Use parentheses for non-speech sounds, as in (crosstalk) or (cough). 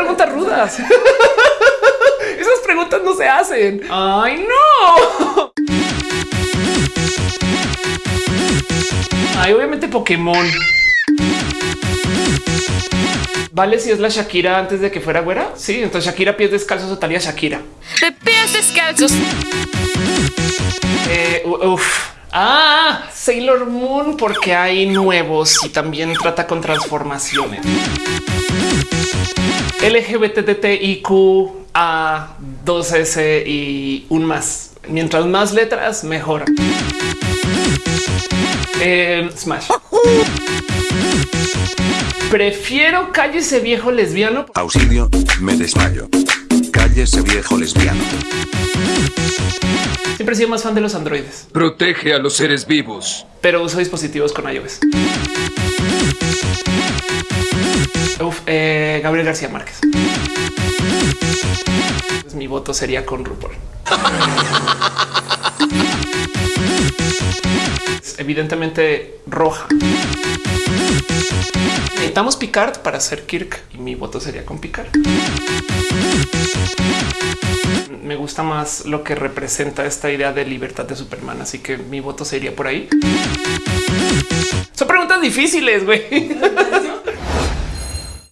preguntas rudas. (laughs) Esas preguntas no se hacen. Ay, no. Ay, obviamente Pokémon. Vale, si es la Shakira antes de que fuera güera. Sí, entonces Shakira pies descalzos o Talia Shakira. De pies descalzos. Eh, uf. Ah, Sailor Moon, porque hay nuevos y también trata con transformaciones. LGBTTIQ A 2S y un más. Mientras más letras, mejor. Eh, Smash. Prefiero cállese viejo lesbiano. Auxilio, me desmayo. Cállese viejo lesbiano. Siempre he sido más fan de los androides, Protege a los seres vivos. pero uso dispositivos con iOS. Uf, eh, Gabriel García Márquez. Mi voto sería con RuPaul. Evidentemente roja. Necesitamos Picard para hacer Kirk y mi voto sería con Picard. Me gusta más lo que representa esta idea de libertad de Superman, así que mi voto sería por ahí. Son preguntas difíciles, güey.